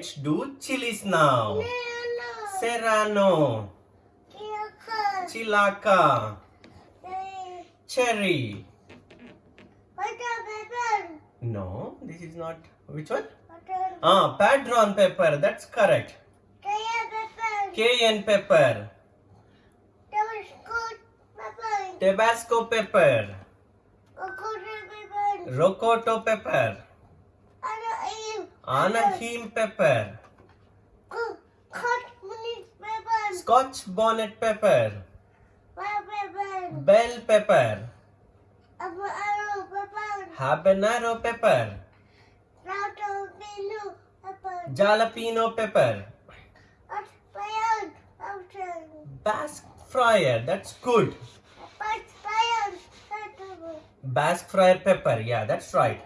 Let's do chilies now. No. Serrano. Chilaca, Eh, Cherry. Butter pepper. No, this is not. Which one? Ah, Padron pepper. That's correct. Cayenne pepper, Tabasco pepper. Tabasco pepper. Rocoto pepper? Anaheim pepper. Scotch bonnet pepper, bell pepper, habanero pepper, Rato pinu pepper. jalapeno pepper, Hot fire. Outside. Basque fryer. That's good. Hot fire. Pepper. Basque fryer pepper. Yeah, that's right.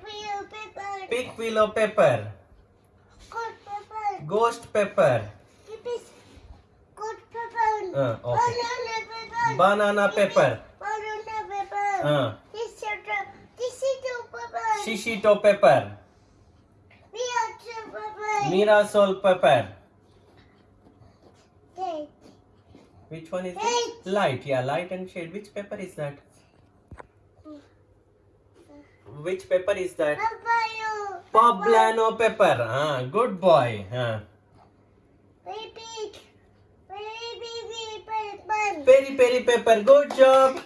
Piquillo pepper. Ghost pepper, it. Good pepper. Uh, okay. Banana pepper. banana pepper, Banana pepper. uh, This is the this is the pepper. shishito pepper, are pepper. mirasol pepper. Okay. Which one is Light. it? Light. Yeah, light and shade. Which pepper is that? Which pepper is that? Papaya. Poblano pepper. Ah, good boy. Ah. Baby. Baby pepper. Peri peri pepper. Good job.